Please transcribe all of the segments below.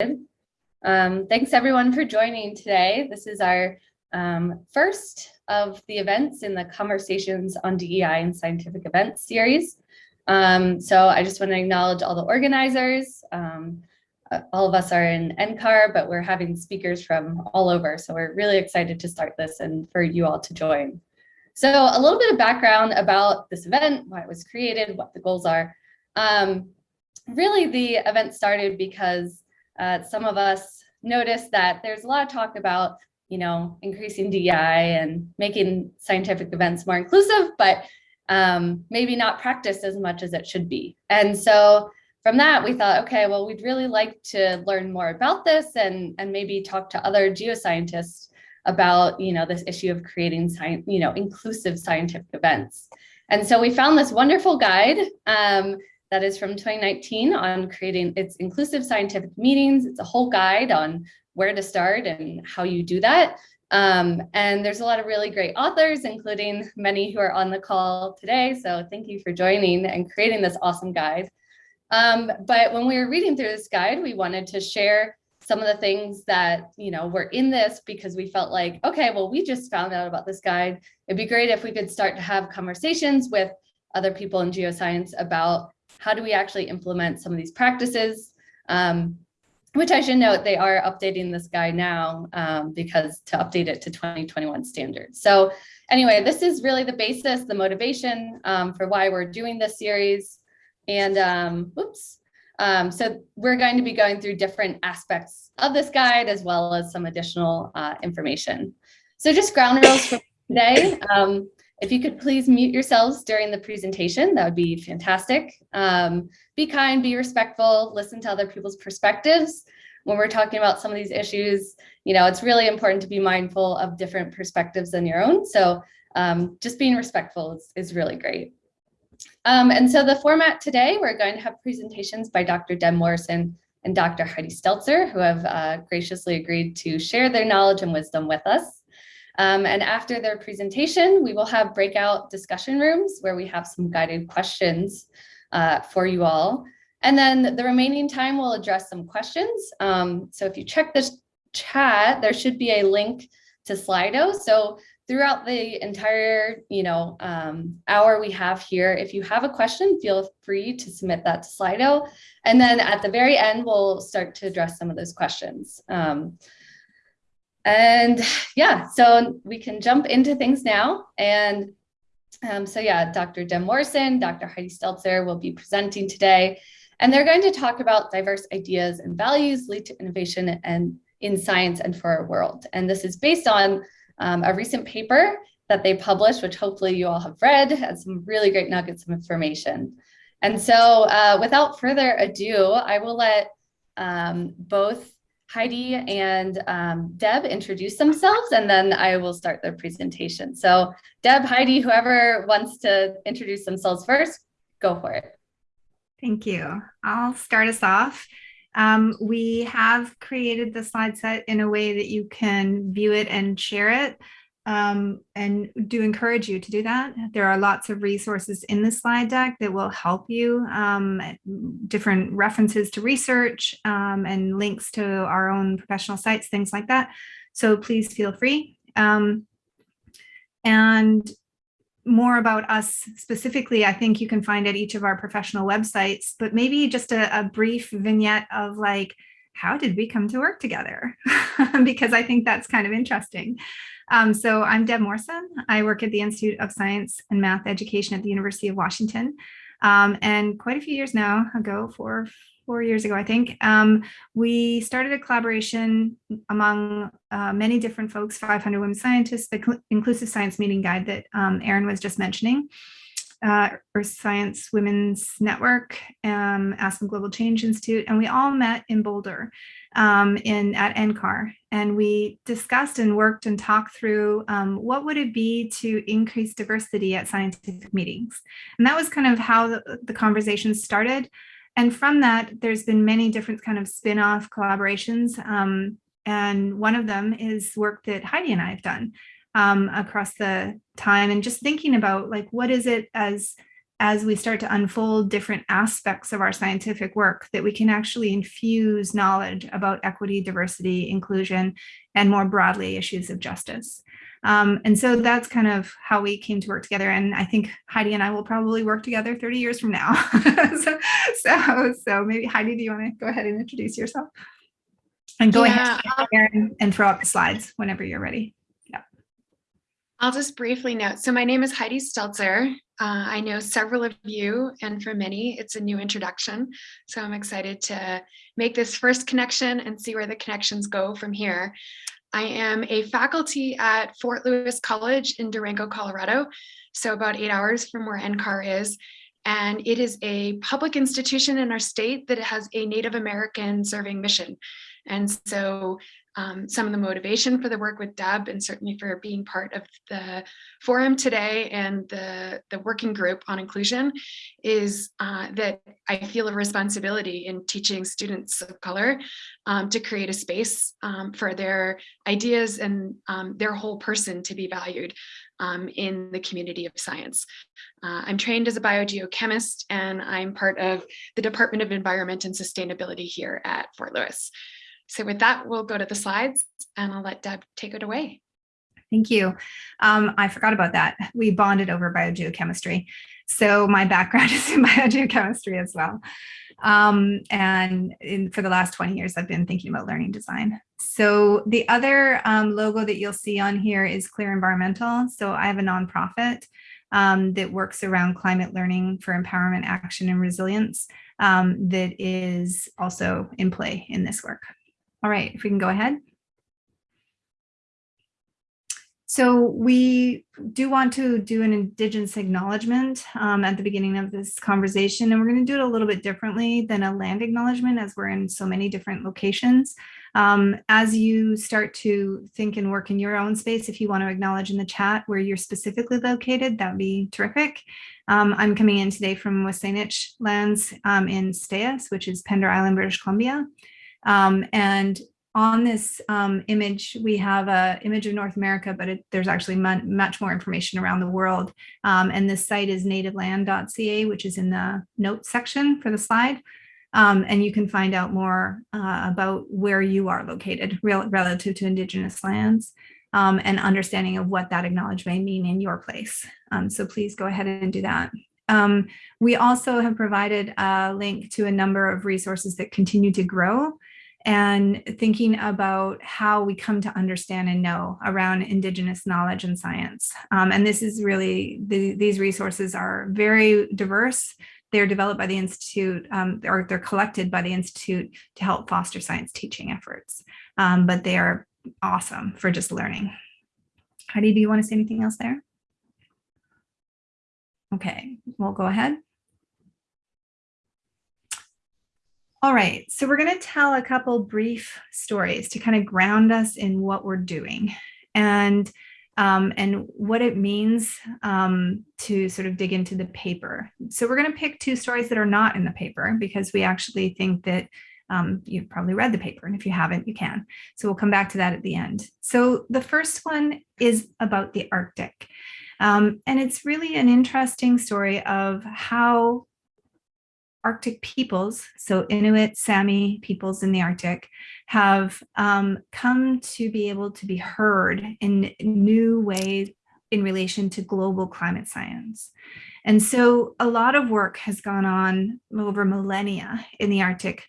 Um, thanks everyone for joining today. This is our um, first of the events in the Conversations on DEI and Scientific Events series. Um, so I just want to acknowledge all the organizers. Um, uh, all of us are in NCAR, but we're having speakers from all over. So we're really excited to start this and for you all to join. So a little bit of background about this event, why it was created, what the goals are. Um, really, the event started because uh, some of us noticed that there's a lot of talk about, you know, increasing DEI and making scientific events more inclusive, but um, maybe not practiced as much as it should be. And so from that, we thought, okay, well, we'd really like to learn more about this and, and maybe talk to other geoscientists about, you know, this issue of creating science, you know, inclusive scientific events. And so we found this wonderful guide um, that is from 2019 on creating its inclusive scientific meetings. It's a whole guide on where to start and how you do that. Um, and there's a lot of really great authors, including many who are on the call today. So thank you for joining and creating this awesome guide. Um, but when we were reading through this guide, we wanted to share some of the things that, you know, were in this because we felt like, okay, well, we just found out about this guide. It'd be great if we could start to have conversations with other people in geoscience about how do we actually implement some of these practices? Um, which I should note, they are updating this guide now um, because to update it to 2021 standards. So anyway, this is really the basis, the motivation um, for why we're doing this series. And um, oops, um, so we're going to be going through different aspects of this guide as well as some additional uh, information. So just ground rules for today. Um, if you could please mute yourselves during the presentation, that would be fantastic. Um, be kind, be respectful, listen to other people's perspectives. When we're talking about some of these issues, you know, it's really important to be mindful of different perspectives than your own. So um, just being respectful is, is really great. Um, and so the format today, we're going to have presentations by Dr. Deb Morrison and Dr. Heidi Stelzer, who have uh, graciously agreed to share their knowledge and wisdom with us. Um, and after their presentation, we will have breakout discussion rooms where we have some guided questions uh, for you all. And then the remaining time we'll address some questions. Um, so if you check this chat, there should be a link to Slido. So throughout the entire you know, um, hour we have here, if you have a question, feel free to submit that to Slido. And then at the very end, we'll start to address some of those questions. Um, and yeah, so we can jump into things now. And um, so yeah, Dr. Deb Morrison, Dr. Heidi Stelzer will be presenting today. And they're going to talk about diverse ideas and values lead to innovation and in science and for our world. And this is based on um, a recent paper that they published, which hopefully you all have read, and some really great nuggets of information. And so uh, without further ado, I will let um, both Heidi and um, Deb introduce themselves and then I will start their presentation. So Deb, Heidi, whoever wants to introduce themselves first, go for it. Thank you. I'll start us off. Um, we have created the slide set in a way that you can view it and share it um, and do encourage you to do that. There are lots of resources in the slide deck that will help you, um, different references to research um, and links to our own professional sites, things like that. So please feel free. Um, and more about us specifically, I think you can find at each of our professional websites, but maybe just a, a brief vignette of like, how did we come to work together? because I think that's kind of interesting. Um, so I'm Deb Morrison. I work at the Institute of Science and Math Education at the University of Washington. Um, and quite a few years now ago, four, four years ago, I think, um, we started a collaboration among uh, many different folks, 500 women scientists, the Inclusive Science Meeting Guide that um, Erin was just mentioning uh, Earth Science Women's Network, um, Aspen Global Change Institute, and we all met in Boulder um, in at NCAR. And we discussed and worked and talked through um, what would it be to increase diversity at scientific meetings. And that was kind of how the, the conversation started. And from that, there's been many different kind of spin-off collaborations. Um, and one of them is work that Heidi and I have done um, across the time and just thinking about like, what is it as as we start to unfold different aspects of our scientific work that we can actually infuse knowledge about equity, diversity, inclusion, and more broadly issues of justice. Um, and so that's kind of how we came to work together. And I think Heidi and I will probably work together 30 years from now. so, so, so maybe Heidi, do you want to go ahead and introduce yourself? And go Yeah, ahead and throw up the slides whenever you're ready. I'll just briefly note. So my name is Heidi Stelzer. Uh, I know several of you, and for many, it's a new introduction. So I'm excited to make this first connection and see where the connections go from here. I am a faculty at Fort Lewis College in Durango, Colorado, so about eight hours from where NCAR is. And it is a public institution in our state that has a Native American serving mission. And so um, some of the motivation for the work with Deb and certainly for being part of the forum today and the, the working group on inclusion is uh, that I feel a responsibility in teaching students of color um, to create a space um, for their ideas and um, their whole person to be valued um, in the community of science. Uh, I'm trained as a biogeochemist and I'm part of the Department of Environment and Sustainability here at Fort Lewis. So with that, we'll go to the slides and I'll let Deb take it away. Thank you. Um, I forgot about that. We bonded over biogeochemistry. So my background is in biogeochemistry as well. Um, and in, for the last 20 years, I've been thinking about learning design. So the other um, logo that you'll see on here is Clear Environmental. So I have a nonprofit um, that works around climate learning for empowerment, action, and resilience um, that is also in play in this work. All right, if we can go ahead. So we do want to do an Indigenous acknowledgement um, at the beginning of this conversation, and we're going to do it a little bit differently than a land acknowledgement as we're in so many different locations. Um, as you start to think and work in your own space, if you want to acknowledge in the chat where you're specifically located, that would be terrific. Um, I'm coming in today from WSÁNEĆ lands um, in Stayas, which is Pender Island, British Columbia. Um, and on this um, image, we have an image of North America, but it, there's actually much more information around the world. Um, and this site is nativeland.ca, which is in the notes section for the slide. Um, and you can find out more uh, about where you are located relative to Indigenous lands um, and understanding of what that acknowledgement may mean in your place. Um, so please go ahead and do that. Um, we also have provided a link to a number of resources that continue to grow and thinking about how we come to understand and know around Indigenous knowledge and science. Um, and this is really, the, these resources are very diverse. They're developed by the Institute, um, or they're collected by the Institute to help foster science teaching efforts. Um, but they are awesome for just learning. Heidi, do you want to say anything else there? Okay, we'll go ahead. All right, so we're going to tell a couple brief stories to kind of ground us in what we're doing and um, and what it means um, to sort of dig into the paper. So we're going to pick two stories that are not in the paper because we actually think that um, you've probably read the paper, and if you haven't, you can. So we'll come back to that at the end. So the first one is about the Arctic. Um, and it's really an interesting story of how Arctic peoples, so Inuit, Sami peoples in the Arctic, have um, come to be able to be heard in new ways in relation to global climate science. And so a lot of work has gone on over millennia in the Arctic,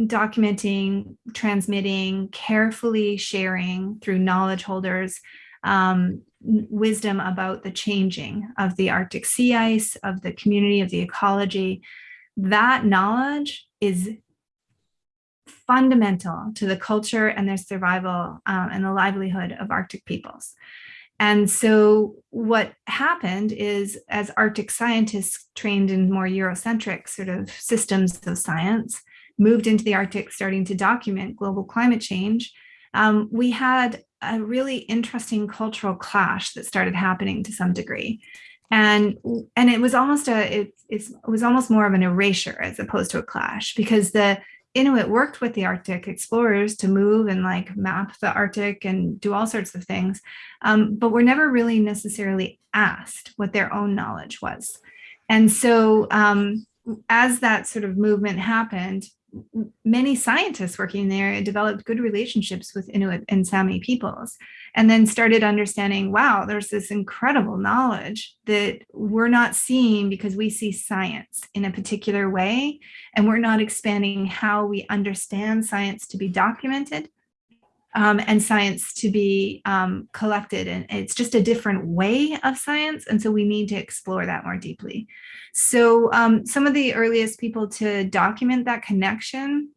documenting, transmitting, carefully sharing through knowledge holders, um, wisdom about the changing of the Arctic sea ice, of the community, of the ecology, that knowledge is fundamental to the culture and their survival um, and the livelihood of Arctic peoples. And so what happened is as Arctic scientists trained in more Eurocentric sort of systems of science, moved into the Arctic starting to document global climate change, um, we had a really interesting cultural clash that started happening to some degree and and it was almost a it, it was almost more of an erasure as opposed to a clash because the Inuit worked with the Arctic explorers to move and like map the Arctic and do all sorts of things, um, but were never really necessarily asked what their own knowledge was. And so um, as that sort of movement happened, many scientists working there developed good relationships with Inuit and Sami peoples and then started understanding, wow, there's this incredible knowledge that we're not seeing because we see science in a particular way, and we're not expanding how we understand science to be documented um, and science to be um, collected. And it's just a different way of science. And so we need to explore that more deeply. So um, some of the earliest people to document that connection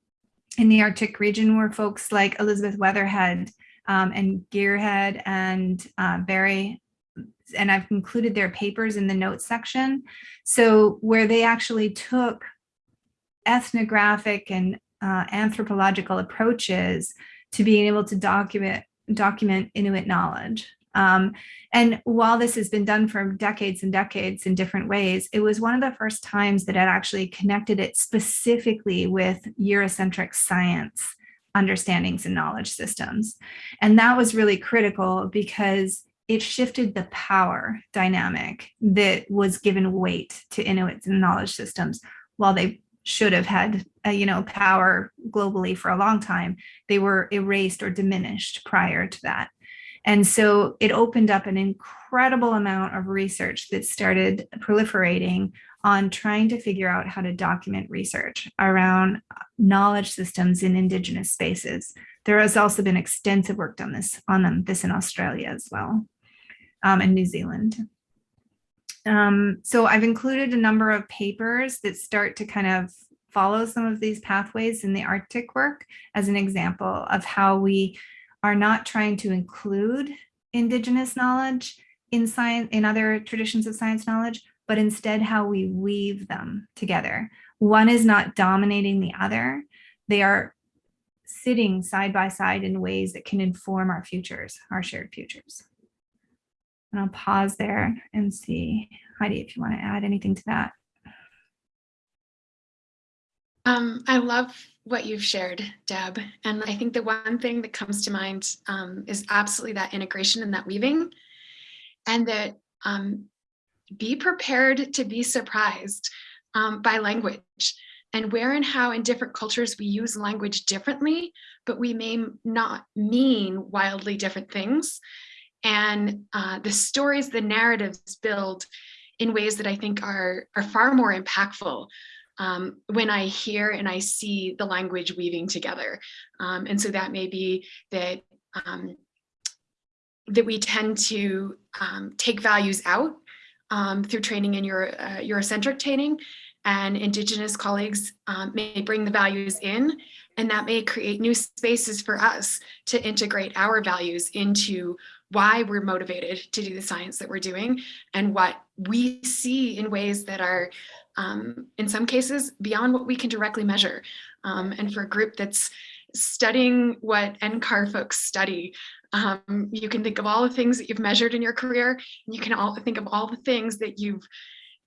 in the Arctic region were folks like Elizabeth Weatherhead um, and Gearheard and uh, Barry and I've included their papers in the notes section. So where they actually took ethnographic and uh, anthropological approaches to being able to document document Inuit knowledge. Um, and while this has been done for decades and decades in different ways, it was one of the first times that it actually connected it specifically with Eurocentric science understandings and knowledge systems. And that was really critical because it shifted the power dynamic that was given weight to Inuits and knowledge systems while they should have had uh, you know power globally for a long time they were erased or diminished prior to that. And so it opened up an incredible amount of research that started proliferating on trying to figure out how to document research around knowledge systems in indigenous spaces. There has also been extensive work done this on them this in australia as well um, and new zealand um, so I've included a number of papers that start to kind of follow some of these pathways in the Arctic work as an example of how we are not trying to include indigenous knowledge in science in other traditions of science knowledge, but instead how we weave them together. One is not dominating the other. They are sitting side by side in ways that can inform our futures, our shared futures. And I'll pause there and see, Heidi, if you want to add anything to that. Um, I love what you've shared, Deb. And I think the one thing that comes to mind um, is absolutely that integration and that weaving. And that um, be prepared to be surprised um, by language and where and how in different cultures we use language differently, but we may not mean wildly different things and uh, the stories, the narratives build in ways that I think are, are far more impactful um, when I hear and I see the language weaving together. Um, and so that may be that um, that we tend to um, take values out um, through training in Euro, uh, Eurocentric training and Indigenous colleagues um, may bring the values in and that may create new spaces for us to integrate our values into why we're motivated to do the science that we're doing and what we see in ways that are um, in some cases beyond what we can directly measure. Um, and for a group that's studying what NCAR folks study, um, you can think of all the things that you've measured in your career. you can all think of all the things that you've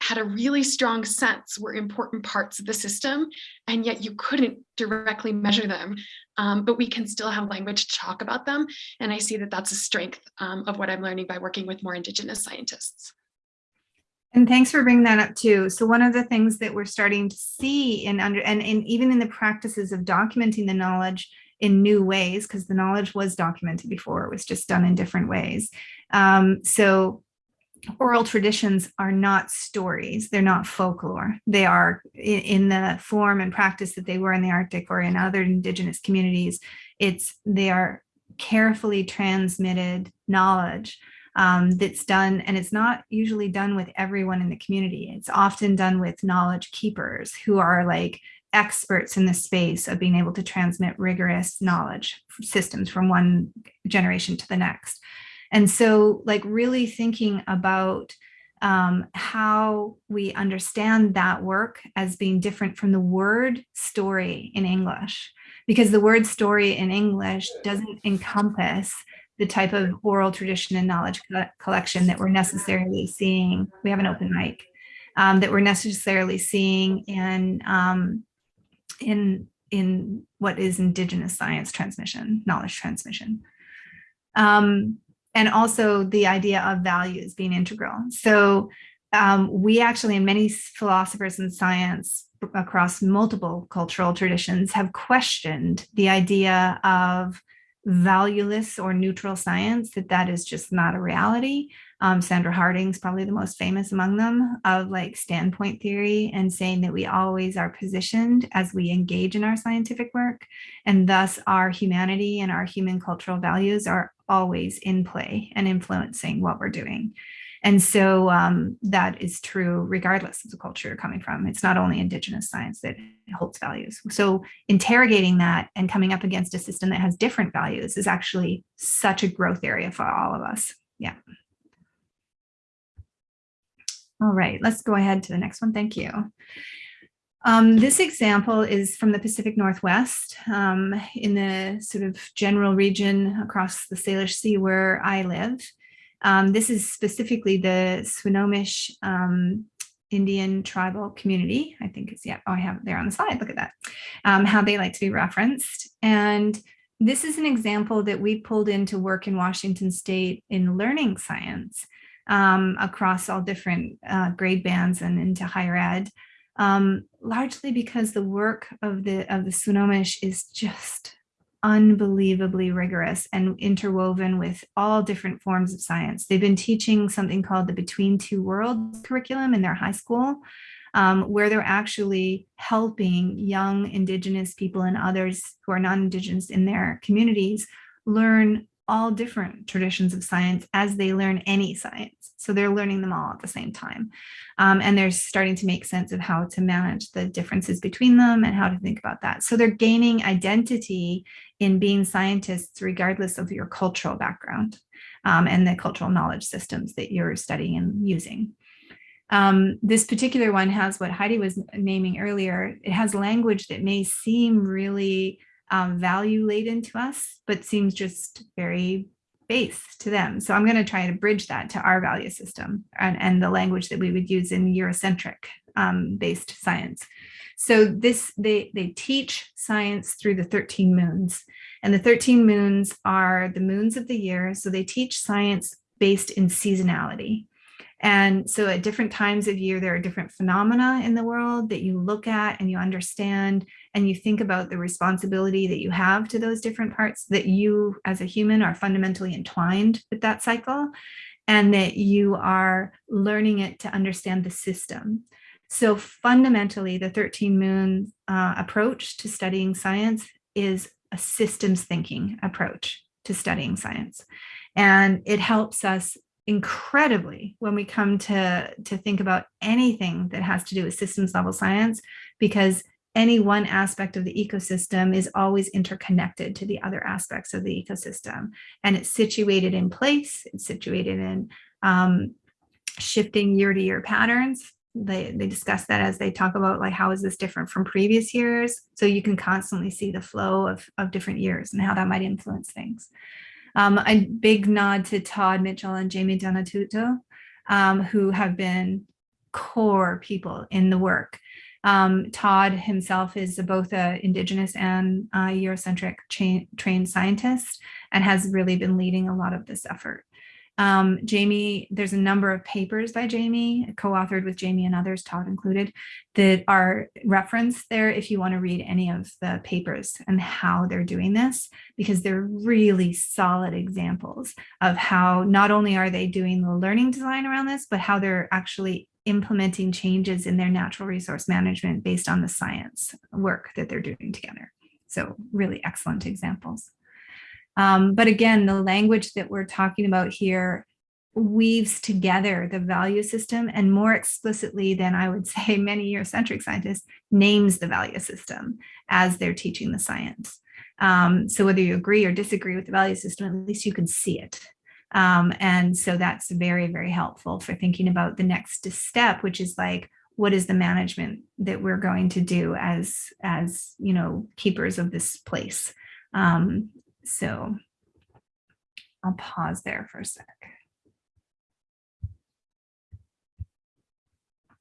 had a really strong sense were important parts of the system, and yet you couldn't directly measure them, um, but we can still have language to talk about them. And I see that that's a strength um, of what I'm learning by working with more Indigenous scientists. And thanks for bringing that up too. So one of the things that we're starting to see in under and, even in the practices of documenting the knowledge in new ways, because the knowledge was documented before, it was just done in different ways. Um, so oral traditions are not stories, they're not folklore. They are in, the form and practice that they were in the Arctic or in other indigenous communities. It's they are carefully transmitted knowledge um, that's done, and it's not usually done with everyone in the community. It's often done with knowledge keepers who are like experts in the space of being able to transmit rigorous knowledge systems from one generation to the next. And so like really thinking about um, how we understand that work as being different from the word story in English, because the word story in English doesn't encompass the type of oral tradition and knowledge collection that we're necessarily seeing. We have an open mic um, that we're necessarily seeing in um, in in what is indigenous science transmission, knowledge transmission. Um, and also the idea of values being integral. So um, we actually, and many philosophers in science across multiple cultural traditions have questioned the idea of valueless or neutral science, that that is just not a reality. Um, Sandra Harding's probably the most famous among them of like standpoint theory and saying that we always are positioned as we engage in our scientific work and thus our humanity and our human cultural values are always in play and influencing what we're doing. And so um, that is true regardless of the culture you're coming from. It's not only indigenous science that holds values. So interrogating that and coming up against a system that has different values is actually such a growth area for all of us. Yeah. All right, let's go ahead to the next one. Thank you. Um, this example is from the Pacific Northwest um, in the sort of general region across the Salish Sea where I live. Um, this is specifically the Swinomish um, Indian tribal community. I think it's, yeah, oh, I have it there on the slide. Look at that, um, how they like to be referenced. And this is an example that we pulled into work in Washington State in learning science um, across all different uh, grade bands and into higher ed, um, largely because the work of the of the Swinomish is just unbelievably rigorous and interwoven with all different forms of science. They've been teaching something called the Between Two Worlds curriculum in their high school, um, where they're actually helping young Indigenous people and others who are non-Indigenous in their communities learn all different traditions of science as they learn any science. So they're learning them all at the same time. Um, and they're starting to make sense of how to manage the differences between them and how to think about that. So they're gaining identity in being scientists regardless of your cultural background um, and the cultural knowledge systems that you're studying and using. Um, this particular one has what Heidi was naming earlier. It has language that may seem really um, value laden to us, but seems just very base to them. So I'm going to try to bridge that to our value system and, and the language that we would use in Eurocentric um, based science. So this they they teach science through the 13 moons and the 13 moons are the moons of the year. So they teach science based in seasonality. And so at different times of year, there are different phenomena in the world that you look at and you understand and you think about the responsibility that you have to those different parts that you as a human are fundamentally entwined with that cycle and that you are learning it to understand the system. So fundamentally, the 13 moon uh, approach to studying science is a systems thinking approach to studying science. And it helps us incredibly when we come to, to think about anything that has to do with systems level science, because any one aspect of the ecosystem is always interconnected to the other aspects of the ecosystem. And it's situated in place, it's situated in um, shifting year to year patterns. They, they discuss that as they talk about like, how is this different from previous years? So you can constantly see the flow of, of different years and how that might influence things. Um, a big nod to Todd Mitchell and Jamie Donatuto, um, who have been core people in the work. Um, Todd himself is both a Indigenous and Eurocentric trained scientist and has really been leading a lot of this effort. Um, Jamie, there's a number of papers by Jamie, co-authored with Jamie and others, Todd included, that are referenced there if you want to read any of the papers and how they're doing this, because they're really solid examples of how not only are they doing the learning design around this, but how they're actually implementing changes in their natural resource management based on the science work that they're doing together. So really excellent examples. Um, but again, the language that we're talking about here weaves together the value system and more explicitly than I would say many Eurocentric scientists names the value system as they're teaching the science. Um, so whether you agree or disagree with the value system, at least you can see it. Um, and so that's very, very helpful for thinking about the next step, which is like, what is the management that we're going to do as, as you know, keepers of this place? Um, so I'll pause there for a sec.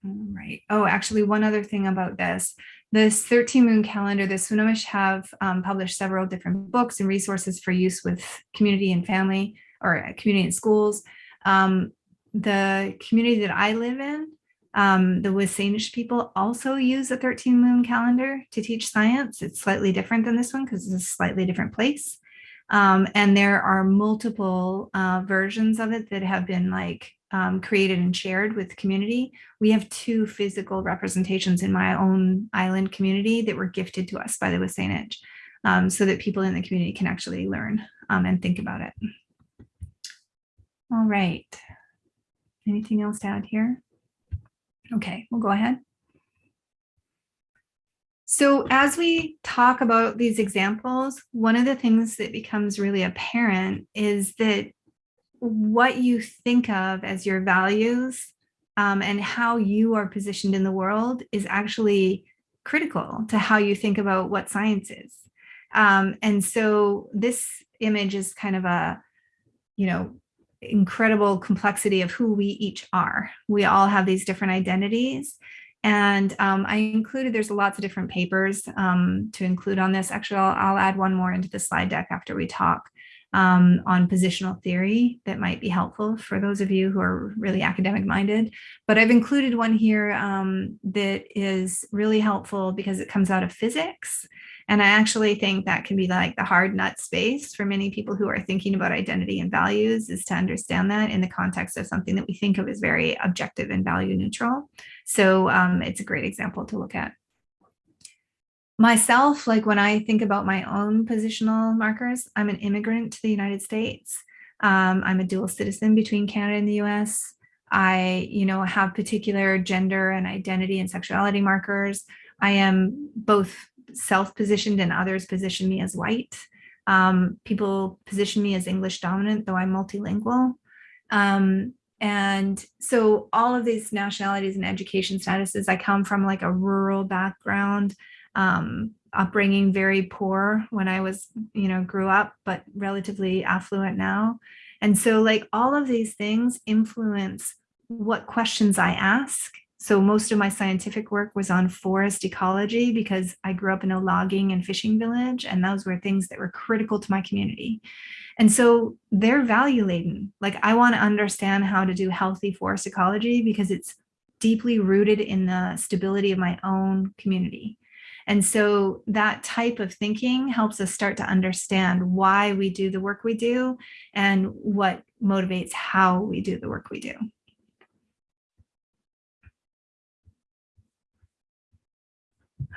All right. Oh, actually, one other thing about this. This 13 moon calendar, the Swinomish have um, published several different books and resources for use with community and family or community and schools. Um, the community that I live in, um, the WSÁNEĆ people also use a 13 moon calendar to teach science. It's slightly different than this one because it's a slightly different place. Um, and there are multiple uh, versions of it that have been like um, created and shared with the community. We have two physical representations in my own island community that were gifted to us by the WSÁNEĆ um, so that people in the community can actually learn um, and think about it. All right. Anything else to add here? Okay, we'll go ahead. So as we talk about these examples, one of the things that becomes really apparent is that what you think of as your values um, and how you are positioned in the world is actually critical to how you think about what science is. Um, and so this image is kind of a, you know, incredible complexity of who we each are. We all have these different identities. And um, I included, there's lots of different papers um, to include on this. Actually, I'll, I'll, add one more into the slide deck after we talk um, on positional theory that might be helpful for those of you who are really academic minded. But I've included one here um, that is really helpful because it comes out of physics. And I actually think that can be like the hard nut space for many people who are thinking about identity and values is to understand that in the context of something that we think of as very objective and value neutral. So um, it's a great example to look at. Myself, like when I think about my own positional markers, I'm an immigrant to the United States. Um, I'm a dual citizen between Canada and the US. I, you know, have particular gender and identity and sexuality markers. I am both self-positioned and others position me as white. Um, people position me as English dominant, though I'm multilingual. Um, and so all of these nationalities and education statuses, I come from like a rural background, um, upbringing very poor when I was, you know, grew up, but relatively affluent now. And so like all of these things influence what questions I ask so most of my scientific work was on forest ecology because I grew up in a logging and fishing village and those were things that were critical to my community. And so they're value laden. Like I want to understand how to do healthy forest ecology because it's deeply rooted in the stability of my own community. And so that type of thinking helps us start to understand why we do the work we do and what motivates how we do the work we do.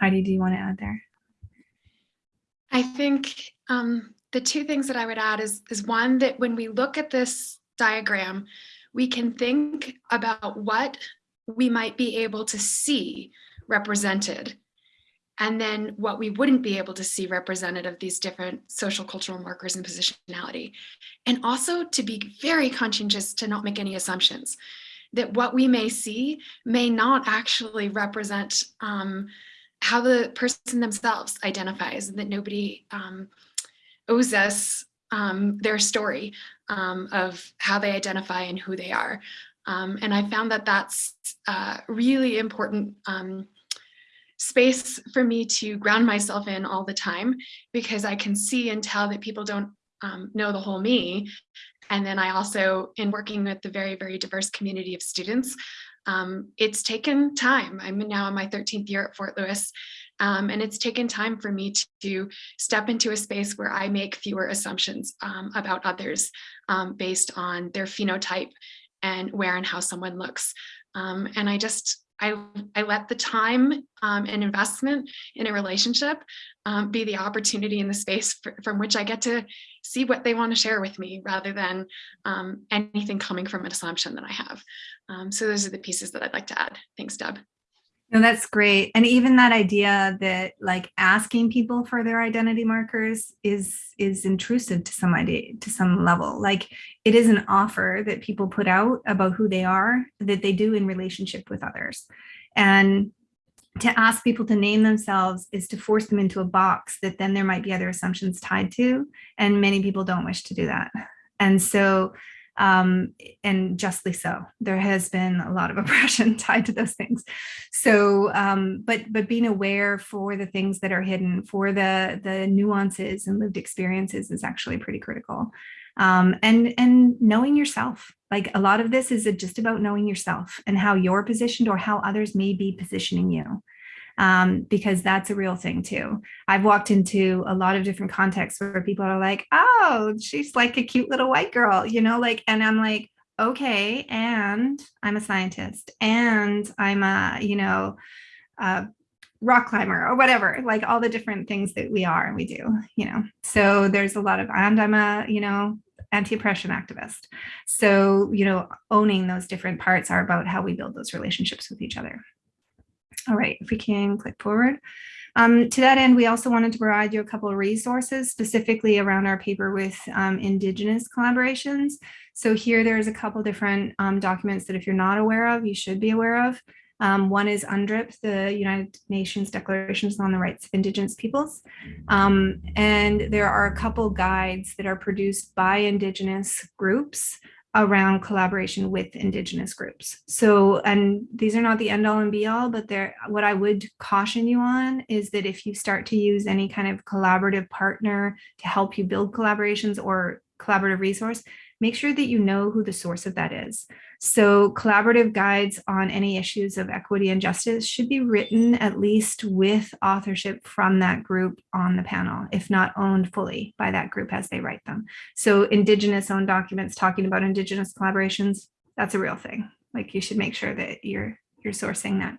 Heidi, do you want to add there? I think um, the two things that I would add is, is one that when we look at this diagram, we can think about what we might be able to see represented and then what we wouldn't be able to see represented of these different social cultural markers and positionality. And also to be very conscientious to not make any assumptions that what we may see may not actually represent um, how the person themselves identifies and that nobody um, owes us um, their story um, of how they identify and who they are. Um, and I found that that's uh, really important um, space for me to ground myself in all the time because I can see and tell that people don't um, know the whole me. And then I also, in working with the very, very diverse community of students, um, it's taken time. I'm now in my 13th year at Fort Lewis, um, and it's taken time for me to, step into a space where I make fewer assumptions um, about others um, based on their phenotype and where and how someone looks. Um, and I just, I, I let the time um, and investment in a relationship um, be the opportunity in the space for, from which I get to see what they want to share with me rather than um, anything coming from an assumption that I have. Um, so those are the pieces that I'd like to add. Thanks, Deb. No, that's great. And even that idea that like asking people for their identity markers is is intrusive to some idea to some level. Like it is an offer that people put out about who they are that they do in relationship with others. And to ask people to name themselves is to force them into a box that then there might be other assumptions tied to. And many people don't wish to do that. And so um, and justly so. There has been a lot of oppression tied to those things. So, um, but but being aware for the things that are hidden, for the the nuances and lived experiences is actually pretty critical. Um, and and knowing yourself. Like a lot of this is just about knowing yourself and how you're positioned or how others may be positioning you um, because that's a real thing too. I've walked into a lot of different contexts where people are like, oh, she's like a cute little white girl, you know, like, and I'm like, okay, and I'm a scientist and I'm a, you know, a rock climber or whatever, like all the different things that we are and we do, you know. So there's a lot of, and I'm a, you know, anti-oppression activist. So, you know, owning those different parts are about how we build those relationships with each other. All right, if we can click forward. Um, to that end, we also wanted to provide you a couple of resources specifically around our paper with um, Indigenous collaborations. So here there's a couple different um, documents that if you're not aware of, you should be aware of. Um, one is UNDRIP, the United Nations Declarations on the Rights of Indigenous Peoples. Um, and there are a couple guides that are produced by Indigenous groups around collaboration with indigenous groups. So, and these are not the end all and be all, but they're what I would caution you on is that if you start to use any kind of collaborative partner to help you build collaborations or collaborative resource, make sure that you know who the source of that is. So collaborative guides on any issues of equity and justice should be written at least with authorship from that group on the panel, if not owned fully by that group as they write them. So indigenous owned documents talking about indigenous collaborations, that's a real thing. Like you should make sure that you're you're sourcing that.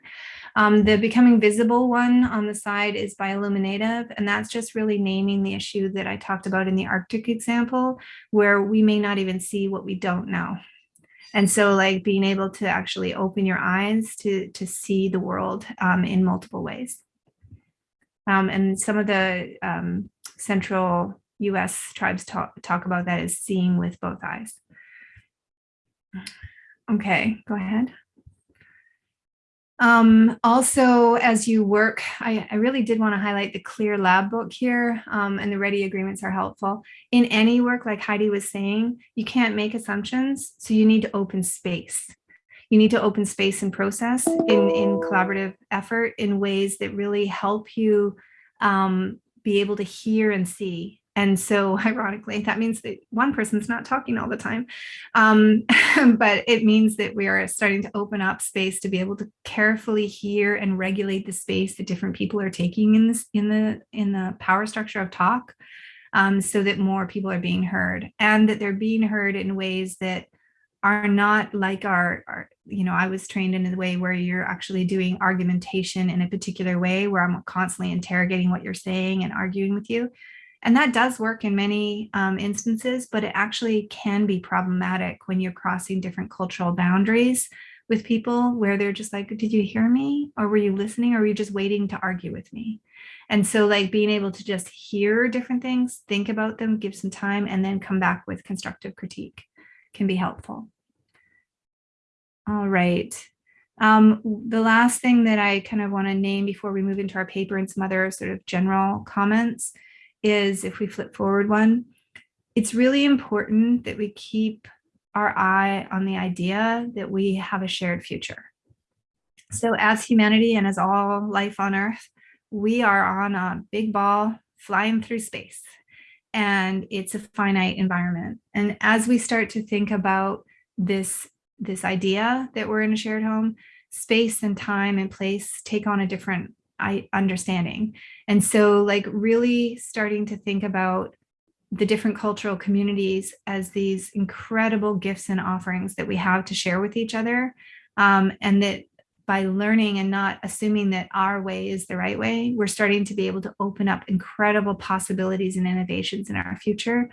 Um, the becoming visible one on the side is by Illuminative, and that's just really naming the issue that I talked about in the Arctic example, where we may not even see what we don't know. And so like being able to actually open your eyes to, to see the world um, in multiple ways. Um, and some of the um, central US tribes talk, talk about that as seeing with both eyes. Okay, go ahead. Um, also, as you work, I, I really did want to highlight the clear lab book here um, and the ready agreements are helpful. In any work, like Heidi was saying, you can't make assumptions, so you need to open space. You need to open space and process in, in collaborative effort in ways that really help you um, be able to hear and see and so ironically, that means that one person's not talking all the time. Um, but it means that we are starting to open up space to be able to carefully hear and regulate the space that different people are taking in this in the in the power structure of talk um, so that more people are being heard and that they're being heard in ways that are not like our, our, you know, I was trained in a way where you're actually doing argumentation in a particular way where I'm constantly interrogating what you're saying and arguing with you. And that does work in many um, instances, but it actually can be problematic when you're crossing different cultural boundaries with people where they're just like, did you hear me? Or were you listening? Or were you just waiting to argue with me? And so like being able to just hear different things, think about them, give some time, and then come back with constructive critique can be helpful. All right. Um, the last thing that I kind of want to name before we move into our paper and some other sort of general comments is if we flip forward one, it's really important that we keep our eye on the idea that we have a shared future. So as humanity and as all life on earth, we are on a big ball flying through space and it's a finite environment. And as we start to think about this, this idea that we're in a shared home, space and time and place take on a different I understanding. And so like really starting to think about the different cultural communities as these incredible gifts and offerings that we have to share with each other. Um, and that by learning and not assuming that our way is the right way, we're starting to be able to open up incredible possibilities and innovations in our future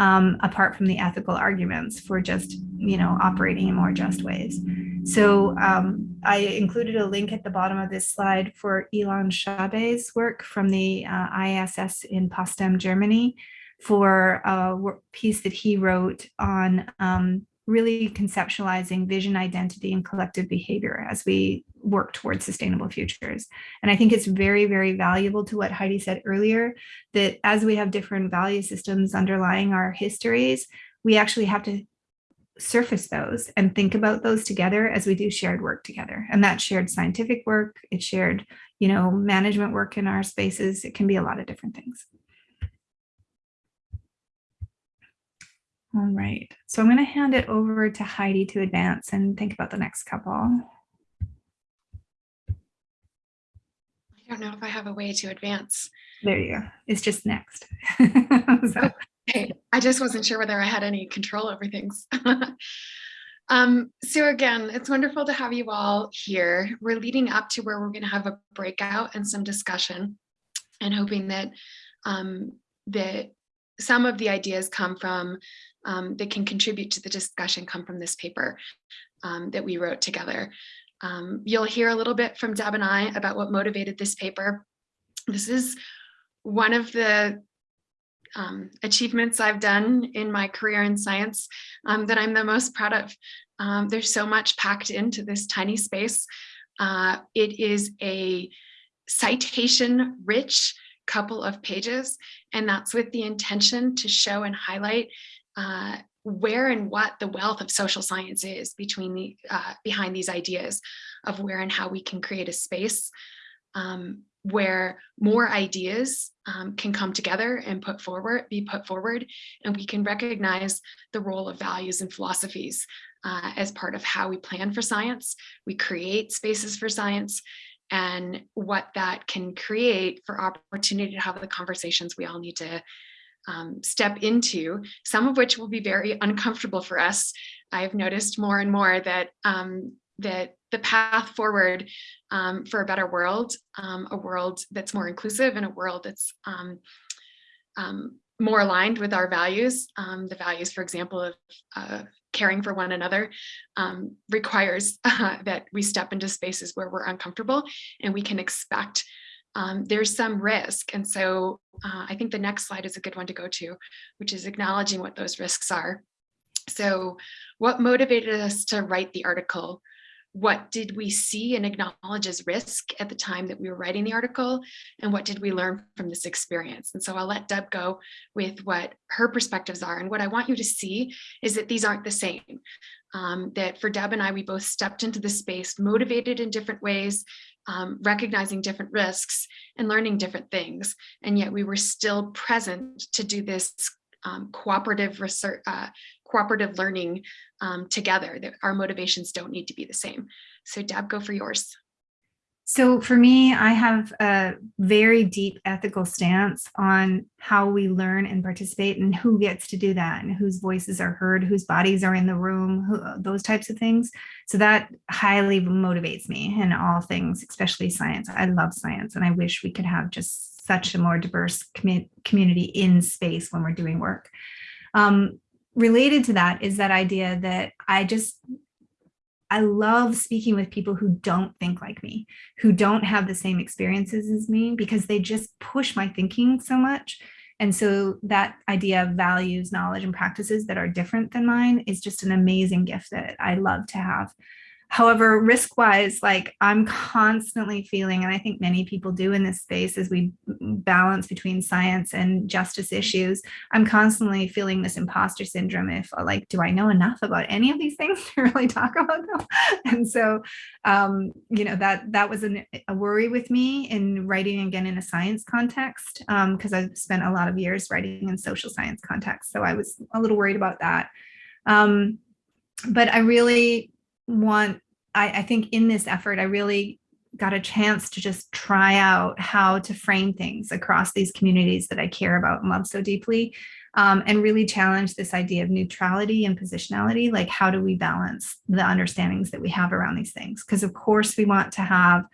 um, apart from the ethical arguments for just, you know, operating in more just ways. So um, I included a link at the bottom of this slide for Ilan Chabay's work from the uh, ISS in Potsdam, Germany, for a piece that he wrote on um, really conceptualizing vision, identity, and collective behavior as we work towards sustainable futures. And I think it's very, very valuable to what Heidi said earlier, that as we have different value systems underlying our histories, we actually have to surface those and think about those together as we do shared work together. And that shared scientific work, it's shared, you know, management work in our spaces. It can be a lot of different things. All right, so I'm going to hand it over to Heidi to advance and think about the next couple. I don't know if I have a way to advance. There you go. It's just next. so, Okay, I just wasn't sure whether I had any control over things. um, so again, it's wonderful to have you all here. We're leading up to where we're going to have a breakout and some discussion and hoping that um, that some of the ideas come from um, that can contribute to the discussion come from this paper um, that we wrote together. Um, you'll hear a little bit from Deb and I about what motivated this paper. This is one of the um, achievements I've done in my career in science um, that I'm the most proud of. Um, there's so much packed into this tiny space. Uh, it is a citation rich couple of pages, and that's with the intention to show and highlight uh, where and what the wealth of social science is between the uh, behind these ideas of where and how we can create a space um, where more ideas um, can come together and put forward, be put forward, and we can recognize the role of values and philosophies uh, as part of how we plan for science. We create spaces for science and what that can create for opportunity to have the conversations we all need to um, step into, some of which will be very uncomfortable for us. I've noticed more and more that um, that the path forward um, for a better world, um, a world that's more inclusive and a world that's um, um more aligned with our values. The values, for example, of uh, caring for one another requires uh, that we step into spaces where we're uncomfortable and we can expect there's some risk. And so uh, I think the next slide is a good one to go to, which is acknowledging what those risks are. So what motivated us to write the article? What did we see and acknowledge as risk at the time that we were writing the article? And what did we learn from this experience? And so i'll let deb go with what her perspectives are. And what i want you to see is that these aren't the same. Um, that for deb and i we both stepped into the space motivated in different ways um, recognizing different risks and learning different things and yet we were still present to do this um, cooperative research uh, cooperative learning um, together, that our motivations don't need to be the same. So Deb, go for yours. So for me, I have a very deep ethical stance on how we learn and participate and who gets to do that and whose voices are heard, whose bodies are in the room, who, those types of things. So that highly motivates me in all things, especially science. I love science and I wish we could have just such a more diverse com community in space when we're doing work. Um, related to that is that idea that I just, I love speaking with people who don't think like me, who don't have the same experiences as me, because they just push my thinking so much. And so that idea of values, knowledge, and practices that are different than mine is just an amazing gift that I love to have. However, risk wise, like I'm constantly feeling, and I think many people do in this space as we balance between science and justice issues, I'm constantly feeling this imposter syndrome. If uh, like, do I know enough about any of these things to really talk about them? And so, um, you know, that that was an, a worry with me in writing again in a science context, because um, I've spent a lot of years writing in social science context. So I was a little worried about that. Um, but I really want, I, I think in this effort, I really got a chance to just try out how to frame things across these communities that I care about and love so deeply um, and really challenge this idea of neutrality and positionality. Like, how do we balance the understandings that we have around these things? Because of course we want to have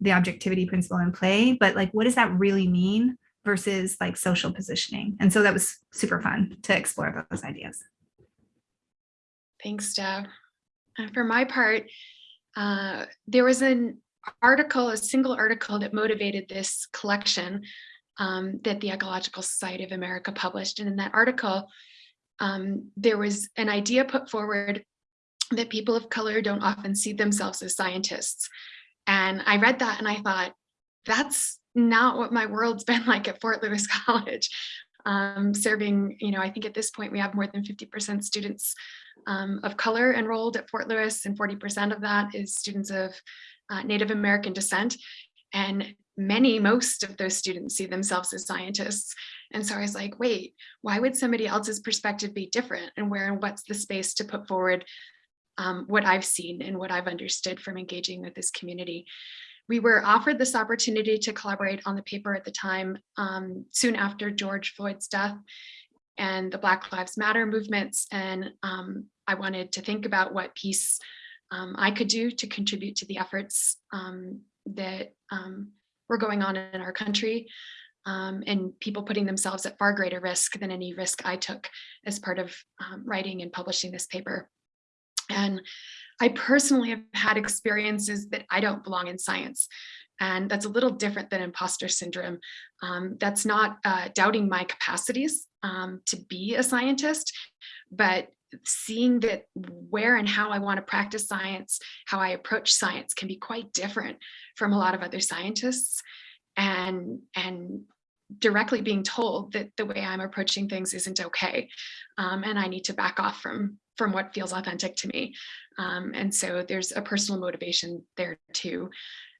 the objectivity principle in play, but like, what does that really mean versus like social positioning? And so that was super fun to explore those ideas. Thanks, Deb. And for my part, uh, there was an article, a single article that motivated this collection um, that the Ecological Society of America published. And in that article, um, there was an idea put forward that people of color don't often see themselves as scientists. And I read that and I thought, that's not what my world's been like at Fort Lewis College. Um, serving, you know, I think at this point we have more than 50% students um, of color enrolled at Fort Lewis, and 40% of that is students of uh, Native American descent. And many, most of those students see themselves as scientists. And so I was like, wait, why would somebody else's perspective be different? And where and what's the space to put forward um, what I've seen and what I've understood from engaging with this community? We were offered this opportunity to collaborate on the paper at the time, um, soon after George Floyd's death and the Black Lives Matter movements. And um, I wanted to think about what piece um, I could do to contribute to the efforts um, that um, were going on in our country um, and people putting themselves at far greater risk than any risk I took as part of writing and publishing this paper. And I personally have had experiences that I don't belong in science. And that's a little different than imposter syndrome. Um, that's not uh, doubting my capacities um, to be a scientist, but seeing that where and how I want to practice science, how I approach science can be quite different from a lot of other scientists. And, and directly being told that the way I'm approaching things isn't okay. Um, and I need to back off from, from what feels authentic to me. Um, and so there's a personal motivation there too.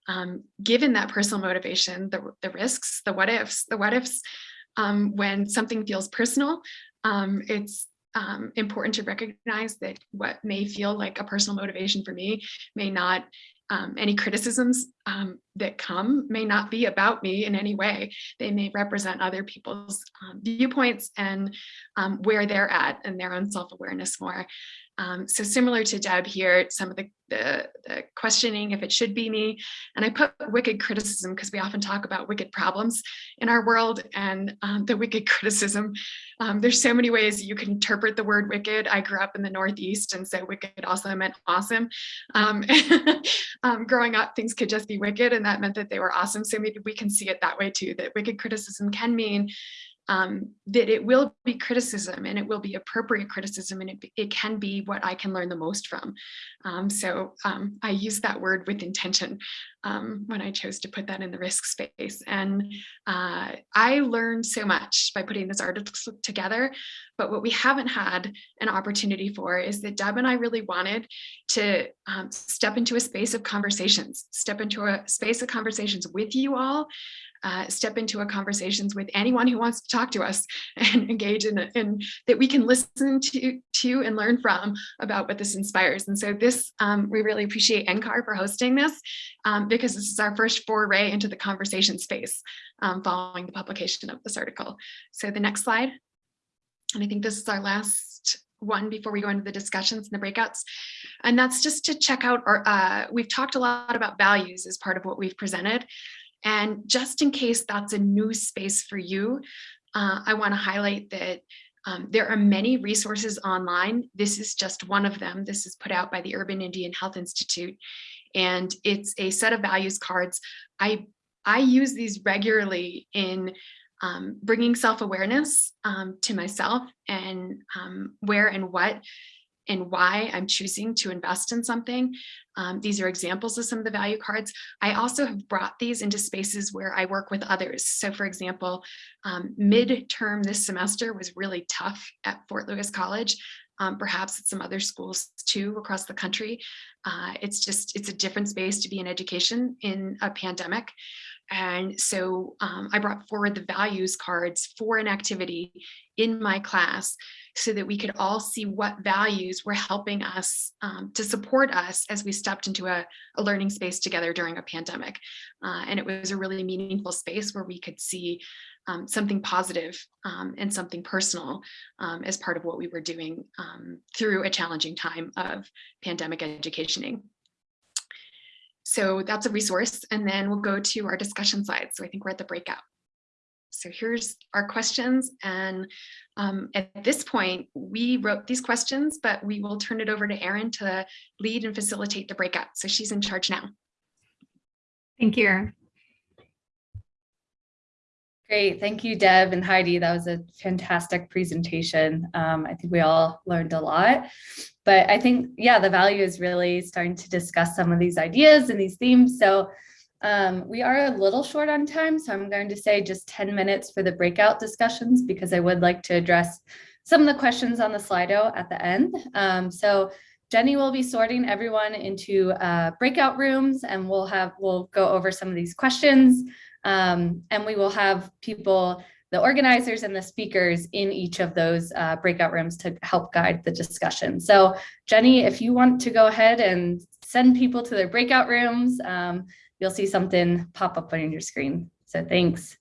Um, given that personal motivation, the, the risks, the what ifs, the what ifs, um, when something feels personal, um, it's um, important to recognize that what may feel like a personal motivation for me may not um, any criticisms um, that come may not be about me in any way. They may represent other people's um, viewpoints and um, where they're at and their own self-awareness more. Um, so similar to Deb here, some of the, the, the, questioning if it should be me, and I put wicked criticism because we often talk about wicked problems in our world and um, the wicked criticism. Um, there's so many ways you can interpret the word wicked. I grew up in the Northeast and so wicked also meant awesome. Growing up, things could just be wicked and that meant that they were awesome. So maybe we can see it that way too, that wicked criticism can mean um, that it will be criticism and it will be appropriate criticism and it, it can be what I can learn the most from. Um, so um, I use that word with intention um, when I chose to put that in the risk space. And uh, I learned so much by putting this article together, but what we haven't had an opportunity for is that Deb and I really wanted to um, step into a space of conversations, step into a space of conversations with you all uh, step into a conversations with anyone who wants to talk to us and engage in, in that we can listen to, to and learn from about what this inspires. And so this, um, we really appreciate NCAR for hosting this um, because this is our first foray into the conversation space um, following the publication of this article. So the next slide. And I think this is our last one before we go into the discussions and the breakouts. And that's just to check out our, uh, we've talked a lot about values as part of what we've presented. And just in case that's a new space for you, uh, I want to highlight that um, there are many resources online. This is just one of them. This is put out by the Urban Indian Health Institute. And it's a set of values cards. I, I use these regularly in um, bringing self-awareness um, to myself and um, where and what and why I'm choosing to invest in something. Um, these are examples of some of the value cards. I also have brought these into spaces where I work with others. So for example, um, midterm this semester was really tough at Fort Lewis College. Um, perhaps at some other schools too across the country. Uh, it's just, it's a different space to be in education in a pandemic. And so um, I brought forward the values cards for an activity in my class so that we could all see what values were helping us um, to support us as we stepped into a, a learning space together during a pandemic. Uh, and it was a really meaningful space where we could see um, something positive, um, and something personal um, as part of what we were doing um, through a challenging time of pandemic educationing. So that's a resource. And then we'll go to our discussion side. So I think we're at the breakout. So here's our questions. And um, at this point, we wrote these questions, but we will turn it over to Erin to lead and facilitate the breakout. So she's in charge now. Thank you. Great. Thank you, Deb and Heidi. That was a fantastic presentation. Um, I think we all learned a lot. But I think, yeah, the value is really starting to discuss some of these ideas and these themes. So um, we are a little short on time, so I'm going to say just 10 minutes for the breakout discussions because I would like to address some of the questions on the Slido at the end. Um, so Jenny will be sorting everyone into uh, breakout rooms and we'll have, we'll go over some of these questions. Um, and we will have people, the organizers and the speakers in each of those uh, breakout rooms to help guide the discussion. So Jenny, if you want to go ahead and send people to their breakout rooms, um, you'll see something pop up on your screen. So thanks.